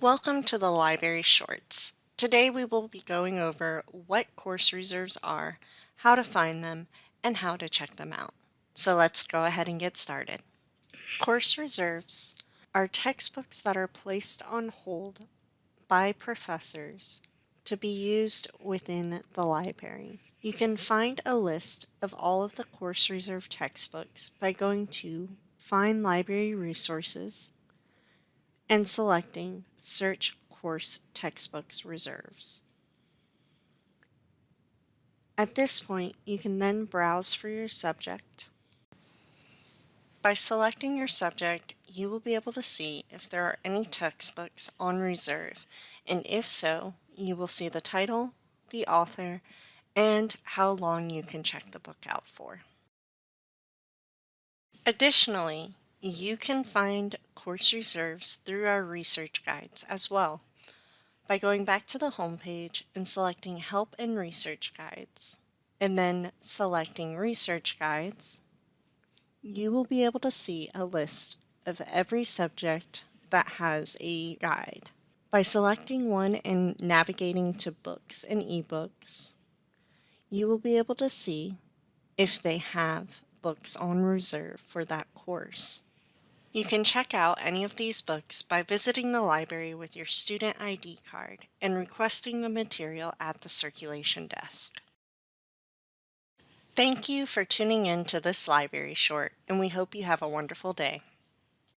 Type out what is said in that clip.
Welcome to the Library Shorts. Today we will be going over what course reserves are, how to find them, and how to check them out. So let's go ahead and get started. Course reserves are textbooks that are placed on hold by professors to be used within the library. You can find a list of all of the course reserve textbooks by going to Find Library Resources and selecting Search Course Textbooks Reserves. At this point, you can then browse for your subject. By selecting your subject, you will be able to see if there are any textbooks on reserve, and if so, you will see the title, the author, and how long you can check the book out for. Additionally, you can find course reserves through our research guides as well by going back to the home page and selecting Help and Research Guides, and then selecting Research Guides, you will be able to see a list of every subject that has a guide. By selecting one and navigating to books and ebooks, you will be able to see if they have books on reserve for that course. You can check out any of these books by visiting the library with your student ID card and requesting the material at the circulation desk. Thank you for tuning in to this library short, and we hope you have a wonderful day.